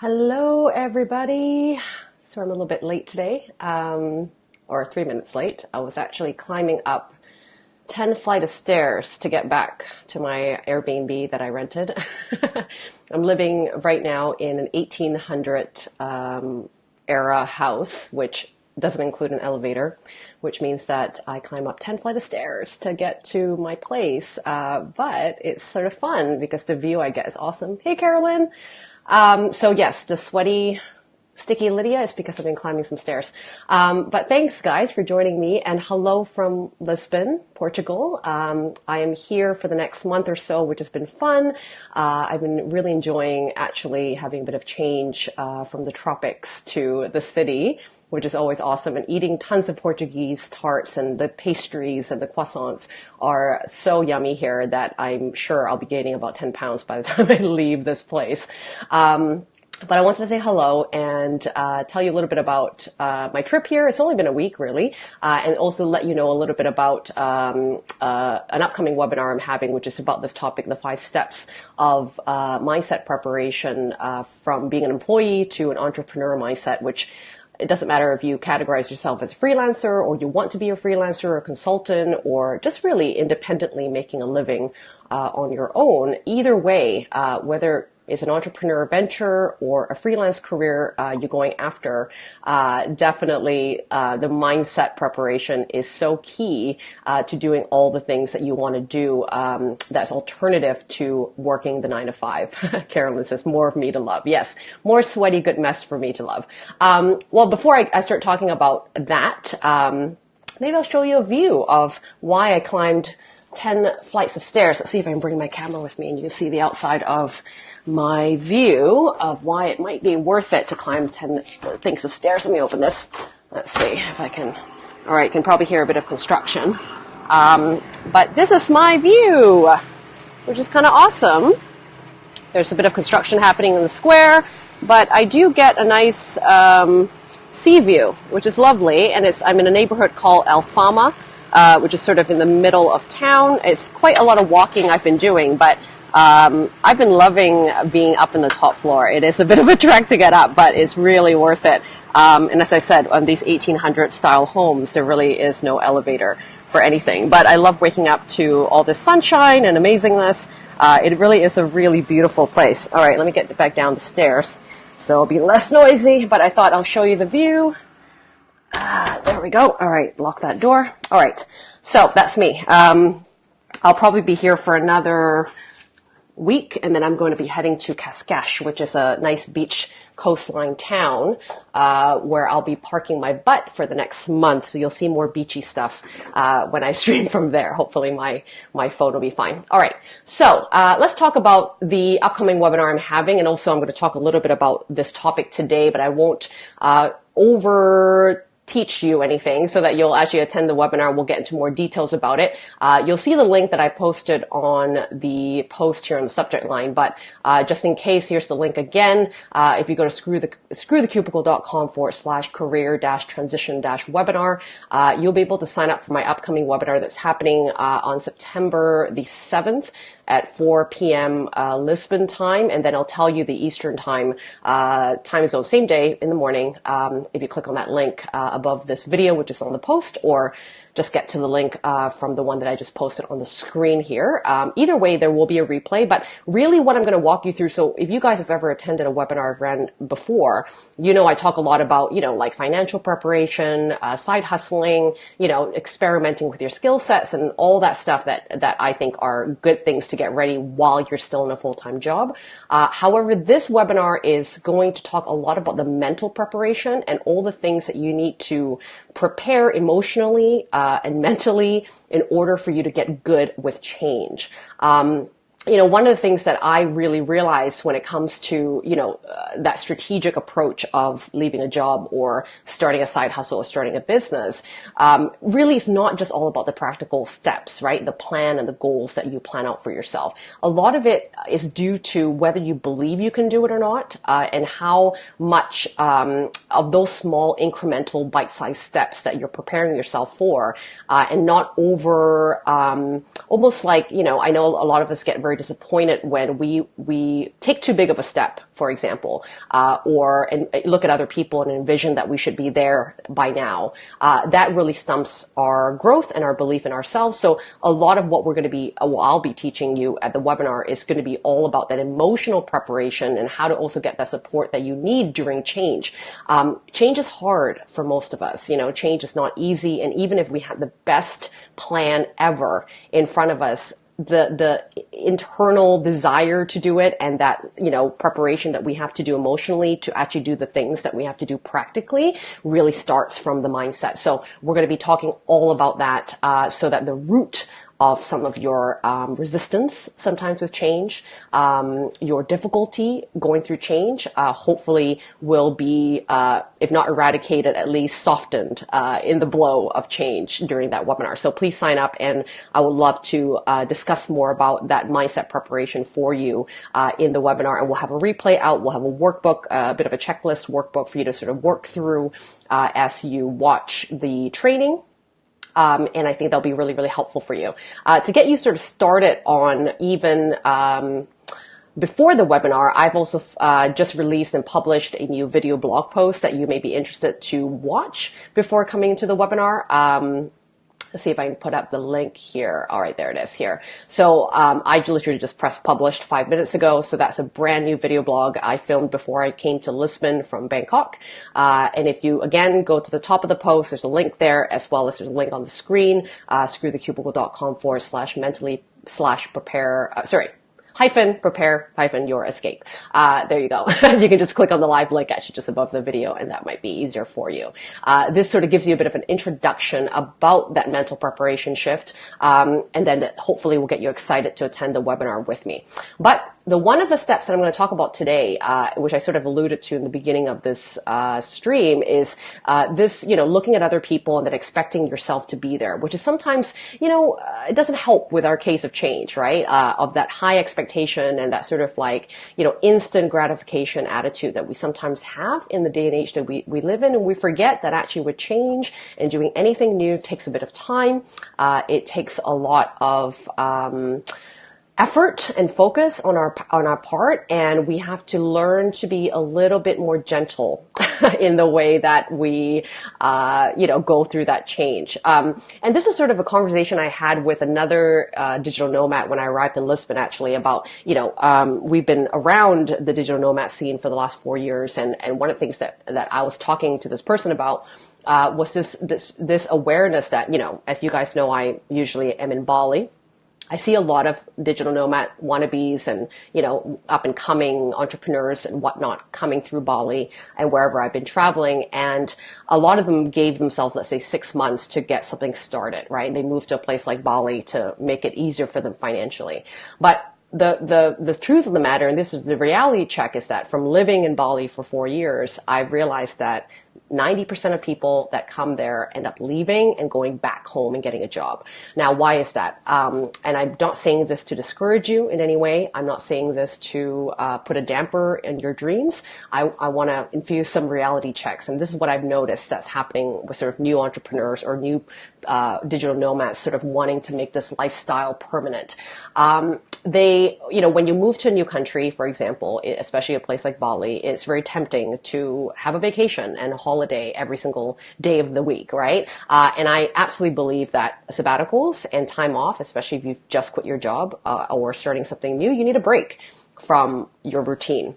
Hello, everybody. So I'm a little bit late today, um, or three minutes late. I was actually climbing up 10 flight of stairs to get back to my Airbnb that I rented. I'm living right now in an 1800 um, era house, which doesn't include an elevator, which means that I climb up 10 flight of stairs to get to my place. Uh, but it's sort of fun because the view I get is awesome. Hey, Carolyn. Um, so yes, the sweaty, sticky Lydia is because I've been climbing some stairs. Um, but thanks guys for joining me and hello from Lisbon, Portugal. Um, I am here for the next month or so, which has been fun. Uh, I've been really enjoying actually having a bit of change uh, from the tropics to the city which is always awesome. And eating tons of Portuguese tarts and the pastries and the croissants are so yummy here that I'm sure I'll be gaining about 10 pounds by the time I leave this place. Um, but I wanted to say hello and uh, tell you a little bit about uh, my trip here. It's only been a week, really, uh, and also let you know a little bit about um, uh, an upcoming webinar I'm having, which is about this topic: the five steps of uh, mindset preparation uh, from being an employee to an entrepreneur mindset, which it doesn't matter if you categorize yourself as a freelancer or you want to be a freelancer or a consultant or just really independently making a living uh, on your own. Either way, uh, whether is an entrepreneur venture or a freelance career uh, you're going after, uh, definitely uh, the mindset preparation is so key uh, to doing all the things that you want to do um, that's alternative to working the nine to five. Carolyn says, more of me to love. Yes, more sweaty good mess for me to love. Um, well, before I, I, start talking about that, um, maybe I'll show you a view of why I climbed 10 flights of stairs. Let's see if I can bring my camera with me and you can see the outside of my view of why it might be worth it to climb 10 things of stairs. Let me open this. Let's see if I can. All right, can probably hear a bit of construction. Um, but this is my view, which is kind of awesome. There's a bit of construction happening in the square, but I do get a nice um, sea view, which is lovely. And it's, I'm in a neighborhood called Alfama, uh, which is sort of in the middle of town. It's quite a lot of walking I've been doing, but um, I've been loving being up in the top floor. It is a bit of a trek to get up, but it's really worth it. Um, and as I said, on these 1800 style homes, there really is no elevator for anything. But I love waking up to all this sunshine and amazingness. Uh, it really is a really beautiful place. All right, let me get back down the stairs so it'll be less noisy. But I thought I'll show you the view. Ah, there we go. All right, lock that door. All right, so that's me. Um, I'll probably be here for another week, and then I'm going to be heading to Cascais, which is a nice beach coastline town uh, where I'll be parking my butt for the next month. So you'll see more beachy stuff uh, when I stream from there. Hopefully my my phone will be fine. All right, so uh, let's talk about the upcoming webinar I'm having, and also I'm going to talk a little bit about this topic today, but I won't uh, over teach you anything so that you'll actually attend the webinar. We'll get into more details about it. Uh, you'll see the link that I posted on the post here on the subject line, but uh, just in case, here's the link again. Uh, if you go to screw the, screwthecubicle.com forward slash career dash transition dash webinar, uh, you'll be able to sign up for my upcoming webinar that's happening uh, on September the 7th at 4 p.m. Uh, Lisbon time, and then I'll tell you the Eastern time uh, time zone same day in the morning. Um, if you click on that link uh, above this video, which is on the post, or just get to the link uh, from the one that I just posted on the screen here. Um, either way, there will be a replay, but really what I'm going to walk you through. So if you guys have ever attended a webinar I've ran before, you know I talk a lot about you know like financial preparation, uh, side hustling, you know experimenting with your skill sets and all that stuff that that I think are good things to get ready while you're still in a full time job. Uh, however, this webinar is going to talk a lot about the mental preparation and all the things that you need to prepare emotionally uh, and mentally in order for you to get good with change. Um, you know, one of the things that I really realized when it comes to, you know, uh, that strategic approach of leaving a job or starting a side hustle or starting a business, um, really is not just all about the practical steps, right? The plan and the goals that you plan out for yourself. A lot of it is due to whether you believe you can do it or not, uh, and how much um, of those small incremental bite-sized steps that you're preparing yourself for, uh, and not over, um, almost like, you know, I know a lot of us get very disappointed when we we take too big of a step, for example, uh, or and look at other people and envision that we should be there by now. Uh, that really stumps our growth and our belief in ourselves. So a lot of what we're going to be, uh, well, I'll be teaching you at the webinar is going to be all about that emotional preparation and how to also get that support that you need during change. Um, change is hard for most of us. You know, change is not easy, and even if we have the best plan ever in front of us, the the internal desire to do it and that you know preparation that we have to do emotionally to actually do the things that we have to do practically really starts from the mindset. So we're going to be talking all about that uh, so that the root of some of your um, resistance sometimes with change, um, your difficulty going through change, uh, hopefully will be, uh, if not eradicated, at least softened uh, in the blow of change during that webinar. So please sign up, and I would love to uh, discuss more about that mindset preparation for you uh, in the webinar. And we'll have a replay out. We'll have a workbook, uh, a bit of a checklist workbook for you to sort of work through as you watch the training. Um, and I think that'll be really, really helpful for you. Uh, to get you sort of started on even um, before the webinar, I've also uh, just released and published a new video blog post that you may be interested to watch before coming into the webinar. Um, Let's see if I can put up the link here. All right, there it is here. So um, I literally just pressed published five minutes ago. So that's a brand new video blog I filmed before I came to Lisbon from Bangkok. Uh, and if you again go to the top of the post, there's a link there as well as there's a link on the screen. Uh, screwthecubicle.com forward slash mentally slash prepare. Uh, sorry, hyphen prepare hyphen your escape. Uh, there you go. you can just click on the live link actually just above the video and that might be easier for you. Uh, this sort of gives you a bit of an introduction about that mental preparation shift. Um, and then hopefully will get you excited to attend the webinar with me. But the one of the steps that I'm going to talk about today, uh, which I sort of alluded to in the beginning of this uh, stream, is uh, this, you know, looking at other people and then expecting yourself to be there, which is sometimes, you know, uh, it doesn't help with our case of change, right? Uh, of that high expectation and that sort of like, you know, instant gratification attitude that we sometimes have in the day and age that we, we live in, and we forget that actually with change and doing anything new takes a bit of time. Uh, it takes a lot of um, effort and focus on our on our part and we have to learn to be a little bit more gentle in the way that we uh, you know go through that change. Um, and this is sort of a conversation I had with another uh, digital nomad when I arrived in Lisbon actually about you know um, we've been around the digital nomad scene for the last four years and and one of the things that that I was talking to this person about uh, was this this this awareness that you know as you guys know I usually am in Bali I see a lot of digital nomad wannabes and, you know, up and coming entrepreneurs and whatnot coming through Bali and wherever I've been traveling. And a lot of them gave themselves, let's say, six months to get something started, right? They moved to a place like Bali to make it easier for them financially. But the, the, the truth of the matter, and this is the reality check, is that from living in Bali for four years, I've realized that 90% of people that come there end up leaving and going back home and getting a job. Now, why is that? Um, and I'm not saying this to discourage you in any way. I'm not saying this to uh, put a damper in your dreams. I, I want to infuse some reality checks. And this is what I've noticed that's happening with sort of new entrepreneurs or new uh, digital nomads sort of wanting to make this lifestyle permanent. Um, they, you know, when you move to a new country, for example, especially a place like Bali, it's very tempting to have a vacation and a holiday every single day of the week, right? Uh, and I absolutely believe that sabbaticals and time off, especially if you've just quit your job uh, or starting something new, you need a break from your routine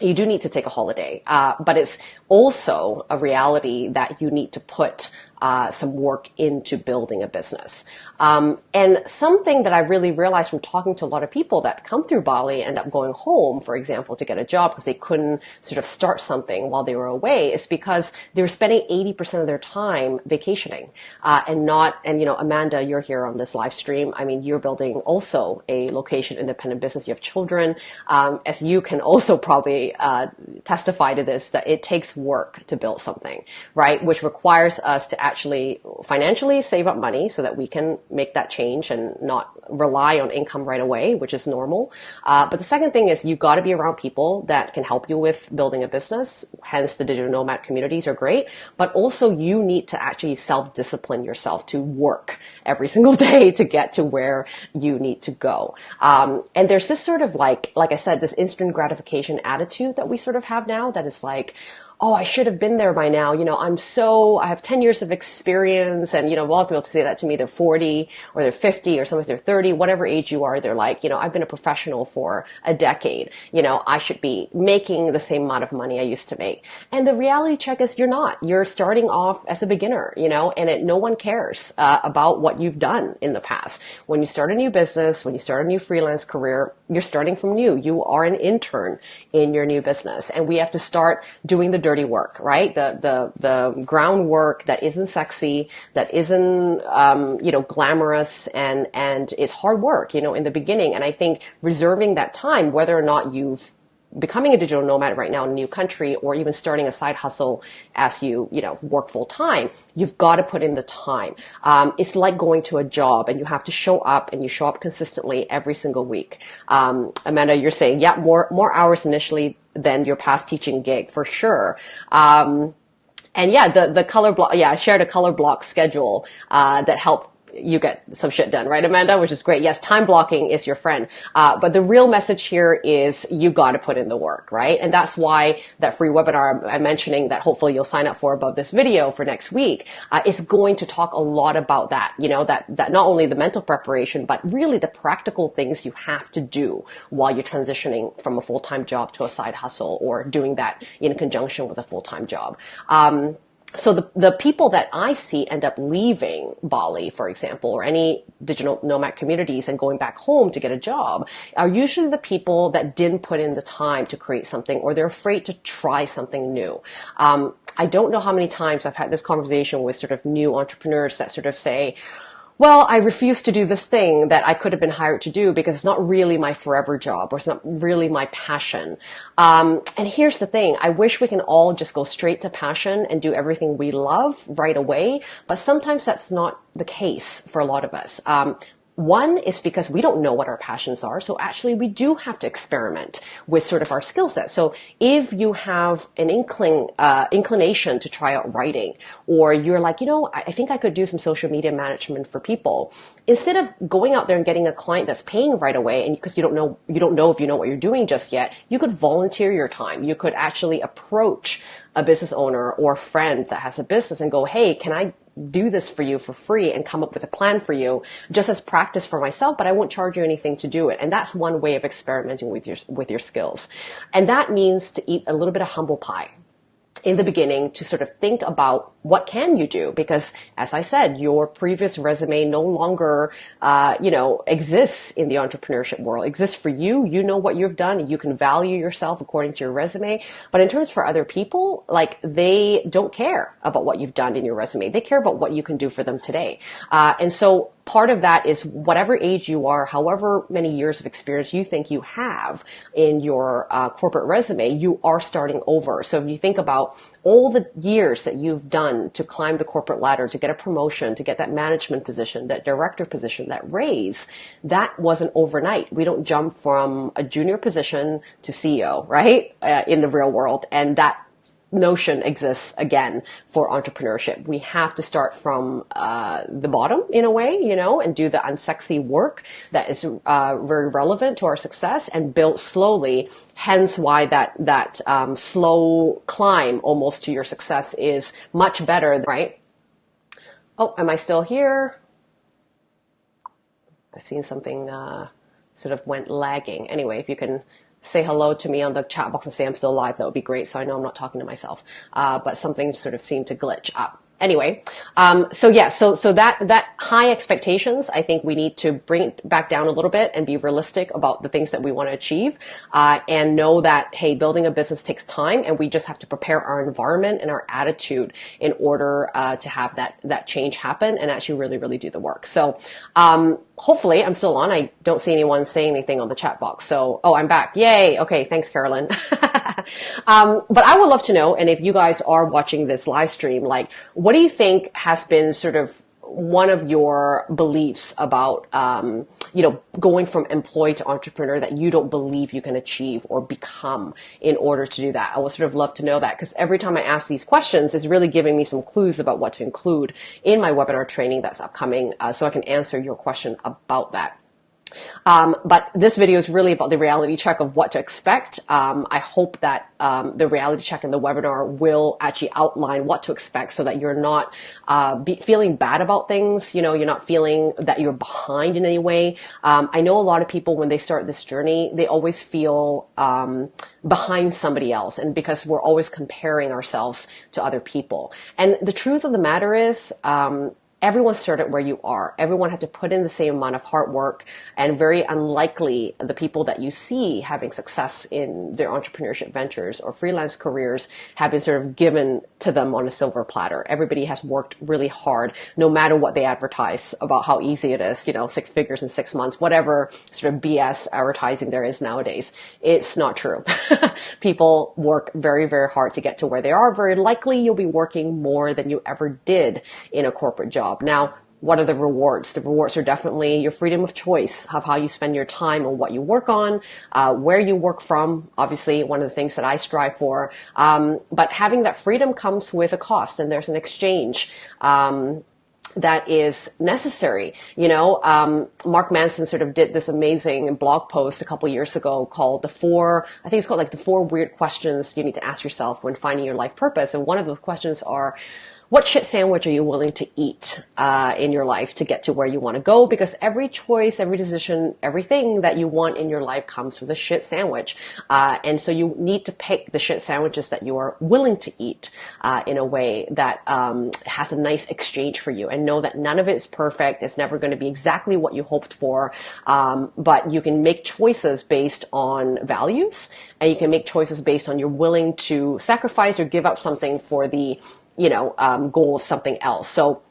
you do need to take a holiday, uh, but it's also a reality that you need to put uh, some work into building a business. Um, and something that I really realized from talking to a lot of people that come through Bali and end up going home, for example, to get a job because they couldn't sort of start something while they were away is because they were spending 80% of their time vacationing uh, and not, and you know, Amanda, you're here on this live stream. I mean, you're building also a location independent business. You have children. Um, as you can also probably uh, testify to this, that it takes work to build something, right? Which requires us to actually financially save up money so that we can make that change and not rely on income right away, which is normal. Uh, but the second thing is you've got to be around people that can help you with building a business. Hence, the digital nomad communities are great. But also, you need to actually self discipline yourself to work every single day to get to where you need to go. Um, and there's this sort of like, like I said, this instant gratification attitude that we sort of have now that is like, oh, I should have been there by now. You know, I'm so, I have 10 years of experience. And, you know, a lot of people say that to me, they're 40 or they're 50 or sometimes they're 30, whatever age you are, they're like, you know, I've been a professional for a decade. You know, I should be making the same amount of money I used to make. And the reality check is you're not. You're starting off as a beginner, you know, and it, no one cares uh, about what you've done in the past. When you start a new business, when you start a new freelance career, you're starting from new. You are an intern in your new business and we have to start doing the dirty work, right? The, the, the groundwork that isn't sexy, that isn't, um, you know, glamorous and, and is hard work, you know, in the beginning. And I think reserving that time, whether or not you've becoming a digital nomad right now in a new country or even starting a side hustle as you you know work full time you've got to put in the time um, it's like going to a job and you have to show up and you show up consistently every single week um, amanda you're saying yeah more more hours initially than your past teaching gig for sure. Um, and yeah, the, the color block, yeah, I shared a color block schedule, uh, that helped you get some shit done, right, Amanda? Which is great. Yes, time blocking is your friend. Uh, but the real message here is you got to put in the work, right? And that's why that free webinar I'm mentioning that hopefully you'll sign up for above this video for next week uh, is going to talk a lot about that. You know, that, that not only the mental preparation, but really the practical things you have to do while you're transitioning from a full-time job to a side hustle or doing that in conjunction with a full-time job. Um, so the, the people that I see end up leaving Bali, for example, or any digital nomad communities and going back home to get a job are usually the people that didn't put in the time to create something or they're afraid to try something new. Um, I don't know how many times I've had this conversation with sort of new entrepreneurs that sort of say, well, I refuse to do this thing that I could have been hired to do because it's not really my forever job or it's not really my passion. Um, and here's the thing. I wish we can all just go straight to passion and do everything we love right away. But sometimes that's not the case for a lot of us. Um, one is because we don't know what our passions are. So actually we do have to experiment with sort of our skill set. So if you have an inkling, uh, inclination to try out writing, or you're like, you know, I think I could do some social media management for people. Instead of going out there and getting a client that's paying right away, and because you don't know, you don't know if you know what you're doing just yet, you could volunteer your time. You could actually approach a business owner or friend that has a business and go, Hey, can I do this for you for free and come up with a plan for you just as practice for myself, but I won't charge you anything to do it. And that's one way of experimenting with your, with your skills. And that means to eat a little bit of humble pie in the beginning to sort of think about what can you do? Because as i said your previous resume no longer uh, you know exists in the entrepreneurship world. It exists for you. You know what you've done. You can value yourself according to your resume. But in terms for other people like they don't care about what you've done in your resume. They care about what you can do for them today. Uh, and so part of that is whatever age you are, however many years of experience you think you have in your uh, corporate resume, you are starting over. So if you think about all the years that you've done to climb the corporate ladder, to get a promotion, to get that management position, that director position, that raise, that wasn't overnight. We don't jump from a junior position to CEO, right? Uh, in the real world. And that notion exists again for entrepreneurship. We have to start from uh, the bottom in a way, you know, and do the unsexy work that is uh, very relevant to our success and build slowly. Hence, why that that um, slow climb almost to your success is much better, right? Oh, am I still here? I've seen something uh, sort of went lagging. Anyway, if you can say hello to me on the chat box and say I'm still live, that would be great. So I know I'm not talking to myself. Uh, but something sort of seemed to glitch up anyway, um, so yeah, so so that that high expectations, I think we need to bring it back down a little bit and be realistic about the things that we want to achieve, uh, and know that hey, building a business takes time, and we just have to prepare our environment and our attitude in order uh, to have that that change happen and actually really really do the work. So. Um, hopefully I'm still on. I don't see anyone saying anything on the chat box. So, oh, I'm back. Yay. Okay. Thanks, Carolyn. um, but I would love to know, and if you guys are watching this live stream, like, what do you think has been sort of one of your beliefs about, um, you know, going from employee to entrepreneur that you don't believe you can achieve or become in order to do that. I would sort of love to know that because every time I ask these questions, it's really giving me some clues about what to include in my webinar training that's upcoming, uh, so I can answer your question about that. Um, but this video is really about the reality check of what to expect. Um, I hope that um, the reality check in the webinar will actually outline what to expect so that you're not uh, be, feeling bad about things. You know, you're not feeling that you're behind in any way. Um, I know a lot of people when they start this journey, they always feel um, behind somebody else, and because we're always comparing ourselves to other people. And the truth of the matter is, um, everyone started where you are. Everyone had to put in the same amount of hard work and very unlikely the people that you see having success in their entrepreneurship ventures or freelance careers have been sort of given to them on a silver platter. Everybody has worked really hard, no matter what they advertise about how easy it is, you know, six figures in six months, whatever sort of BS advertising there is nowadays. It's not true. people work very, very hard to get to where they are. Very likely you'll be working more than you ever did in a corporate job job. Now, what are the rewards? The rewards are definitely your freedom of choice of how you spend your time and what you work on, uh, where you work from. Obviously, one of the things that I strive for. Um, but having that freedom comes with a cost, and there's an exchange. Um, that is necessary. You know, um, Mark Manson sort of did this amazing blog post a couple years ago called the four, I think it's called like the four weird questions you need to ask yourself when finding your life purpose. And one of those questions are, what shit sandwich are you willing to eat uh, in your life to get to where you want to go? Because every choice, every decision, everything that you want in your life comes with a shit sandwich. Uh, and so you need to pick the shit sandwiches that you are willing to eat uh, in a way that um, has a nice exchange for you and know that none of it is perfect. It's never going to be exactly what you hoped for. Um, but you can make choices based on values and you can make choices based on you're willing to sacrifice or give up something for the you know, um, goal of something else. So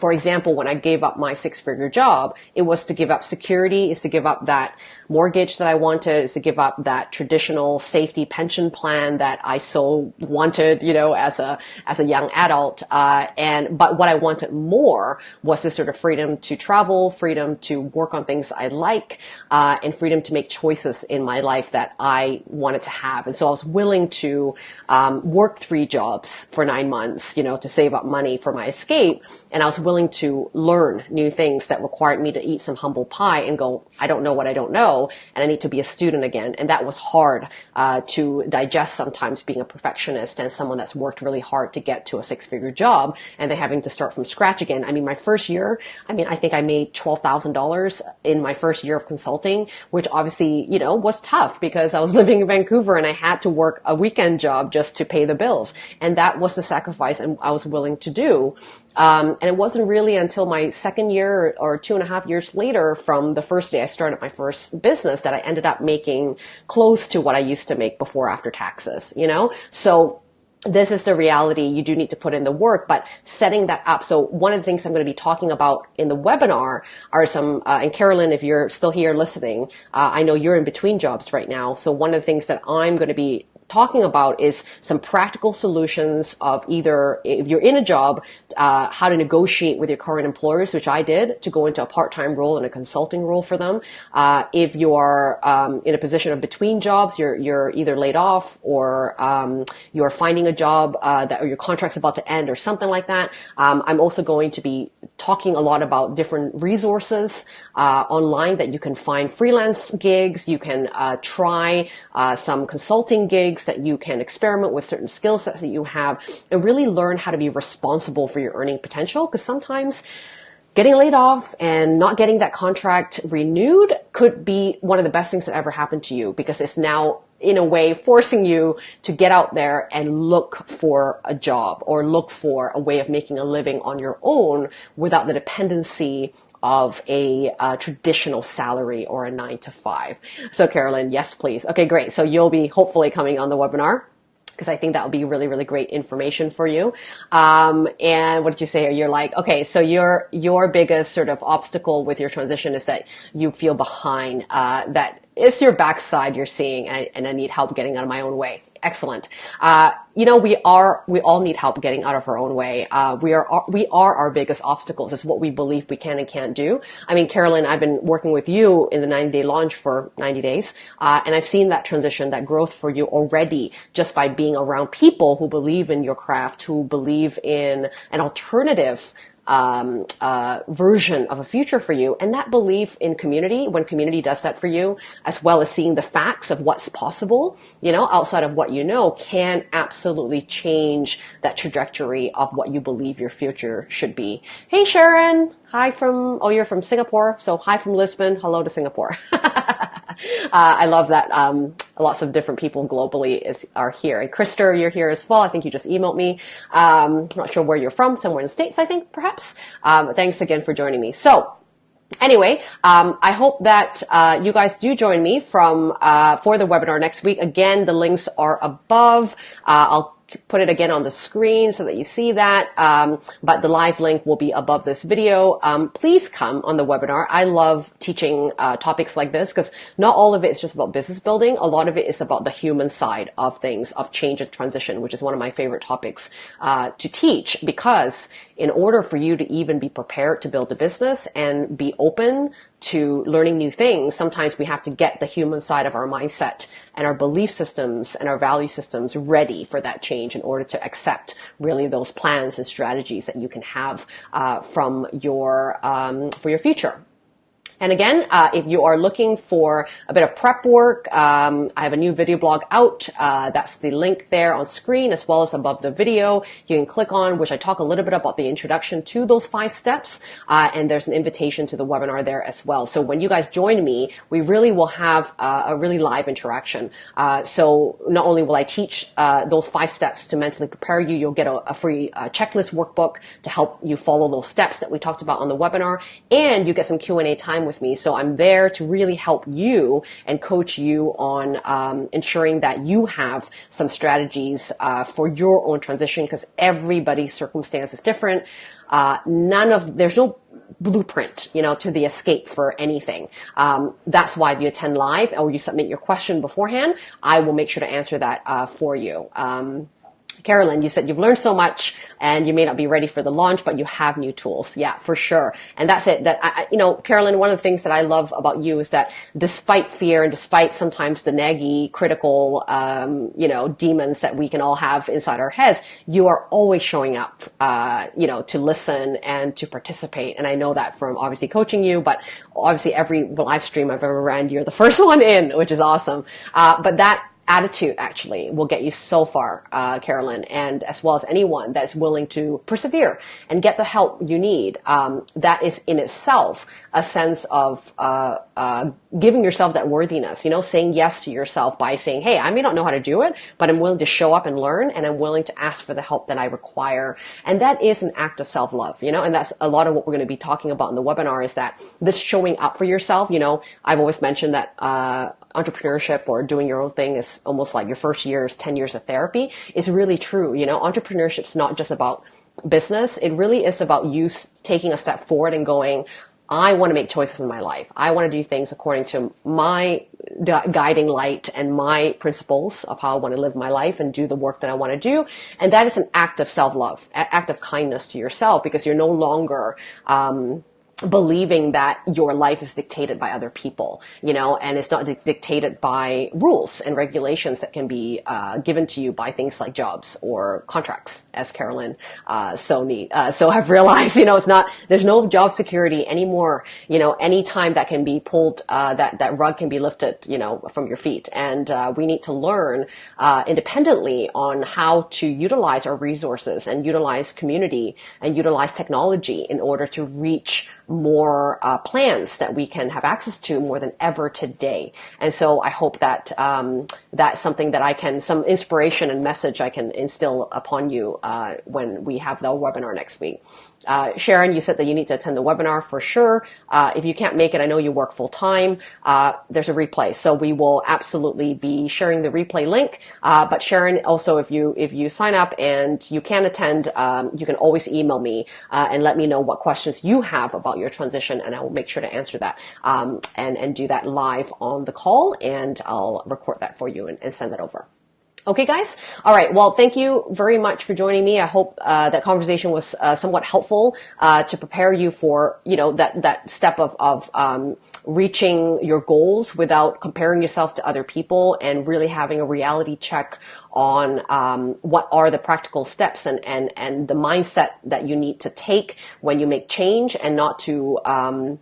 for example, when I gave up my six figure job, it was to give up security, is to give up that mortgage that I wanted, is to give up that traditional safety pension plan that I so wanted, you know, as a, as a young adult. Uh, and, but what I wanted more was this sort of freedom to travel, freedom to work on things I like, uh, and freedom to make choices in my life that I wanted to have. And so I was willing to, um, work three jobs for nine months, you know, to save up money for my escape. And I was willing to learn new things that required me to eat some humble pie and go, I don't know what I don't know, and I need to be a student again. And that was hard uh, to digest sometimes being a perfectionist and someone that's worked really hard to get to a six figure job and then having to start from scratch again. I mean, my first year, I mean, I think I made $12,000 in my first year of consulting, which obviously, you know, was tough because I was living in Vancouver and I had to work a weekend job just to pay the bills. And that was the sacrifice and I was willing to do. Um, and it wasn't really until my second year or two and a half years later from the first day I started my first business that I ended up making close to what I used to make before after taxes, you know? So this is the reality. You do need to put in the work, but setting that up. So one of the things I'm going to be talking about in the webinar are some, uh, and Carolyn, if you're still here listening, uh, I know you're in between jobs right now. So one of the things that I'm going to be talking about is some practical solutions of either if you're in a job, uh, how to negotiate with your current employers, which I did to go into a part-time role and a consulting role for them. Uh, if you are um, in a position of between jobs, you're you're either laid off or um, you're finding a job uh, that or your contract's about to end or something like that. Um, I'm also going to be talking a lot about different resources uh, online that you can find freelance gigs. You can uh, try uh, some consulting gigs that you can experiment with certain skill sets that you have and really learn how to be responsible for your earning potential. Because sometimes getting laid off and not getting that contract renewed could be one of the best things that ever happened to you because it's now in a way forcing you to get out there and look for a job or look for a way of making a living on your own without the dependency of a uh, traditional salary or a nine to five. So Carolyn, yes, please. Okay, great. So you'll be hopefully coming on the webinar because I think that would be really, really great information for you. Um, and what did you say? You're like, okay, so your your biggest sort of obstacle with your transition is that you feel behind. Uh, that it's your backside you're seeing, and I, and I need help getting out of my own way. Excellent. Uh, you know, we are, we all need help getting out of our own way. Uh, we are, we are our biggest obstacles. It's what we believe we can and can't do. I mean, Carolyn, I've been working with you in the 90 day launch for 90 days, uh, and I've seen that transition, that growth for you already just by being around people who believe in your craft, who believe in an alternative um, uh, version of a future for you. And that belief in community, when community does that for you, as well as seeing the facts of what's possible, you know, outside of what you know, can absolutely change that trajectory of what you believe your future should be. Hey, Sharon. Hi from, oh, you're from Singapore. So hi from Lisbon. Hello to Singapore. uh, I love that. Um, lots of different people globally is, are here. And Krister, you're here as well. I think you just emailed me. Um, not sure where you're from. Somewhere in the States, I think, perhaps. Um, thanks again for joining me. So, Anyway, um, I hope that uh, you guys do join me from uh, for the webinar next week. Again, the links are above. Uh, I'll put it again on the screen so that you see that. Um, but the live link will be above this video. Um, please come on the webinar. I love teaching uh, topics like this because not all of it is just about business building. A lot of it is about the human side of things, of change and transition, which is one of my favorite topics uh, to teach because in order for you to even be prepared to build a business and be open to learning new things, sometimes we have to get the human side of our mindset and our belief systems and our value systems ready for that change in order to accept really those plans and strategies that you can have uh, from your um, for your future. And again, uh, if you are looking for a bit of prep work, um, I have a new video blog out. Uh, that's the link there on screen as well as above the video. You can click on, which I talk a little bit about the introduction to those five steps. Uh, and there's an invitation to the webinar there as well. So when you guys join me, we really will have uh, a really live interaction. Uh, so not only will I teach uh, those five steps to mentally prepare you, you'll get a, a free checklist workbook to help you follow those steps that we talked about on the webinar, and you get some Q&A time with me. So I'm there to really help you and coach you on um, ensuring that you have some strategies uh, for your own transition because everybody's circumstance is different. Uh, none of there's no blueprint, you know, to the escape for anything. Um, that's why if you attend live or you submit your question beforehand, I will make sure to answer that uh, for you. Um, Carolyn, you said you've learned so much and you may not be ready for the launch, but you have new tools. Yeah, for sure. And that's it. That I, you know, Carolyn, one of the things that I love about you is that despite fear and despite sometimes the naggy, critical, um, you know, demons that we can all have inside our heads, you are always showing up, uh, you know, to listen and to participate. And I know that from obviously coaching you, but obviously every live stream I've ever ran, you're the first one in, which is awesome. Uh, but that attitude actually will get you so far, uh, Carolyn, and as well as anyone that's willing to persevere and get the help you need. Um, that is in itself a sense of uh, uh, giving yourself that worthiness, you know, saying yes to yourself by saying, hey, I may not know how to do it, but I'm willing to show up and learn and I'm willing to ask for the help that I require. And that is an act of self-love, you know, and that's a lot of what we're going to be talking about in the webinar is that this showing up for yourself, you know, I've always mentioned that uh, entrepreneurship or doing your own thing is almost like your first years, 10 years of therapy is really true. You know, entrepreneurship's not just about business. It really is about you taking a step forward and going, I want to make choices in my life. I want to do things according to my guiding light and my principles of how I want to live my life and do the work that I want to do. And that is an act of self-love, act of kindness to yourself because you're no longer, um, believing that your life is dictated by other people, you know, and it's not di- dictated by rules and regulations that can be uh, given to you by things like jobs or contracts, as Carolyn uh, so need. Uh, so I've realized, you know, it's not there's no job security anymore. You know, any time that can be pulled, uh, that that rug can be lifted, you know, from your feet, and uh, we need to learn uh, independently on how to utilize our resources and utilize community and utilize technology in order to reach more uh, plans that we can have access to more than ever today. And so I hope that um, that's something that I can, some inspiration and message I can instill upon you uh, when we have the webinar next week. Uh, Sharon, you said that you need to attend the webinar for sure. Uh, if you can't make it, I know you work full time. Uh, there's a replay, so we will absolutely be sharing the replay link. Uh, but Sharon, also if you if you sign up and you can attend, um, you can always email me uh, and let me know what questions you have about your transition, and I will make sure to answer that um, and and do that live on the call, and I'll record that for you and, and send that over. Okay, guys. All right. Well, thank you very much for joining me. I hope uh, that conversation was uh, somewhat helpful uh, to prepare you for, you know, that that step of of um, reaching your goals without comparing yourself to other people and really having a reality check on um, what are the practical steps and and and the mindset that you need to take when you make change and not to. Um,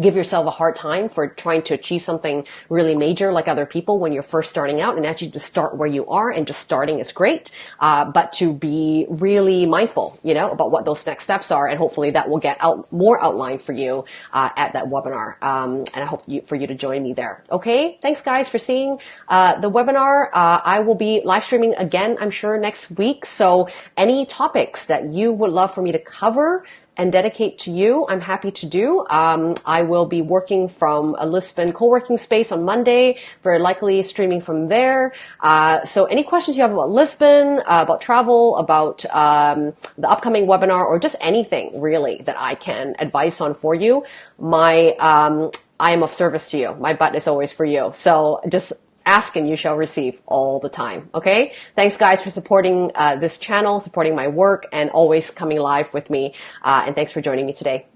give yourself a hard time for trying to achieve something really major like other people when you're first starting out and actually just start where you are and just starting is great uh, but to be really mindful you know about what those next steps are and hopefully that will get out more outlined for you uh, at that webinar. Um, and i hope you, for you to join me there. Okay? Thanks guys for seeing uh, the webinar. Uh, i will be live streaming again i'm sure next week. So any topics that you would love for me to cover and dedicate to you, I'm happy to do. Um, I will be working from a Lisbon co-working space on Monday, very likely streaming from there. Uh, so any questions you have about Lisbon, uh, about travel, about um, the upcoming webinar, or just anything really that I can advise on for you, my um, I am of service to you. My butt is always for you. So just ask and you shall receive all the time. Okay. Thanks guys for supporting uh, this channel, supporting my work and always coming live with me. Uh, and thanks for joining me today.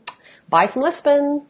Bye from Lisbon.